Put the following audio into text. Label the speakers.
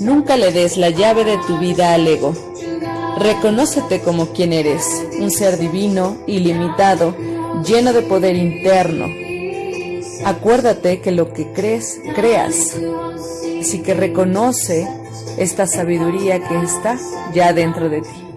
Speaker 1: Nunca le des la llave de tu vida al ego. Reconócete como quien eres, un ser divino, ilimitado, lleno de poder interno. Acuérdate que lo que crees, creas. Así que reconoce esta sabiduría que está ya dentro de ti.